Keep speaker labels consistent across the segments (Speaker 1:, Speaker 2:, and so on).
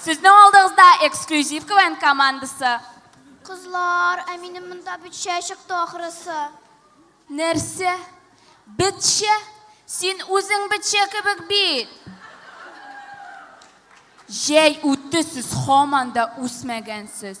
Speaker 1: Сезнең алдыгызда эксклюзив КВН командасы. Кызлар, ә минем монда бетчә чыкты ахрысы. Нәрсә? Бетчә? Син үзең бетчә кебек бит. Җәй үтте, сез хаман да үсмәгәнсез.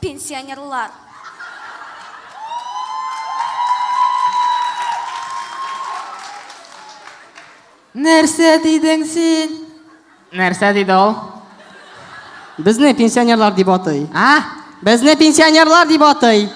Speaker 2: Пенсионерлар.
Speaker 3: Нәрсә дидең син? Нәрсә диде ул?
Speaker 4: Безне пенсионерлар дип атый.
Speaker 3: А?
Speaker 4: Безне пенсионерлар дип атый.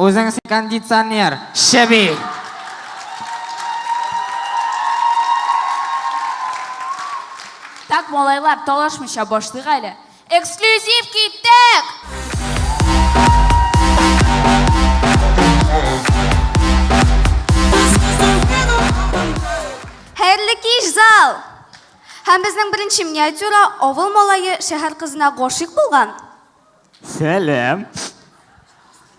Speaker 3: Үзең син кондиционер. Шеби.
Speaker 1: Так, малайлар, талашмыйча башлыйк әле. Эксклюзив киттек!
Speaker 2: Хәерле кич, зал! Һәм безнең беренче миниатюра авыл малае шәһәр кызына гашыйк булган.
Speaker 3: Сәлам!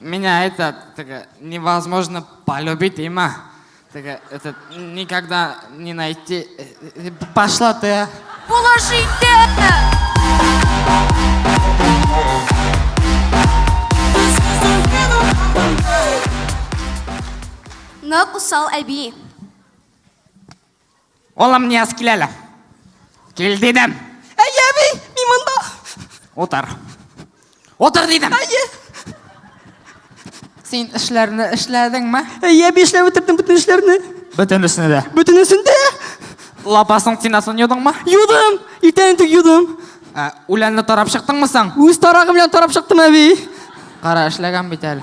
Speaker 3: Меня это так, невозможно полюбить, има. Так, это никогда не найти. Э, э, пошла ты. А.
Speaker 1: Положи ты!
Speaker 2: Meu cusão é bi.
Speaker 3: Улым Нияз кил әле. Кил дидем.
Speaker 4: Әйе, әби, мин монда.
Speaker 3: Утыр. Утыр дидем.
Speaker 4: Әйе.
Speaker 3: Син эшләрне эшләдеңме?
Speaker 4: Әйе, әби, эшләп бетердем бөтен эшләрне.
Speaker 3: Бөтенесен дә.
Speaker 4: Бөтенесен дә.
Speaker 3: Лапасың тинасын юдыңмы?
Speaker 4: Юдым. Иртән түк юдым.
Speaker 3: Ә, Үләнне тарап чыктыңмы соң?
Speaker 4: Үз тарагым белән тарап чыктым, әби.
Speaker 3: Кара, эшләгән бит әле.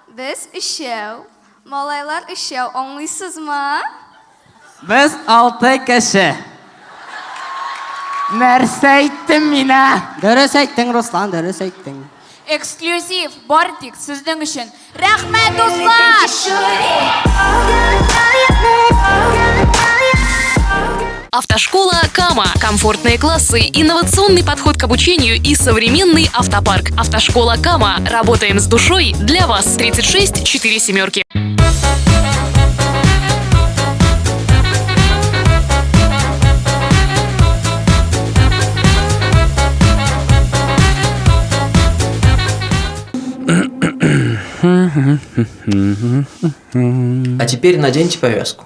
Speaker 2: Без өчәү, малайлар өчәү, аңлыйсызмы?
Speaker 3: Без алты кеше. Нәрсә әйттем мин, ә?
Speaker 4: Дөрес
Speaker 5: әйттең,
Speaker 4: Руслан, дөрес әйттең.
Speaker 1: Эксклюзив, бары тик сезнең өчен. Рәхмәт, дуслар!
Speaker 6: Автошкола Кама. Комфортные классы, инновационный подход к обучению и современный автопарк. Автошкола Кама. Работаем с душой для вас. 36 4 семерки.
Speaker 7: А теперь наденьте повязку.